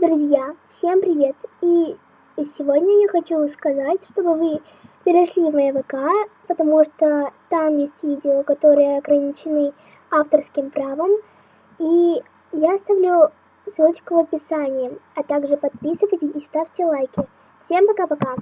Друзья, всем привет! И сегодня я хочу сказать, чтобы вы перешли в мой ВК, потому что там есть видео, которые ограничены авторским правом. И я оставлю ссылочку в описании, а также подписывайтесь и ставьте лайки. Всем пока-пока!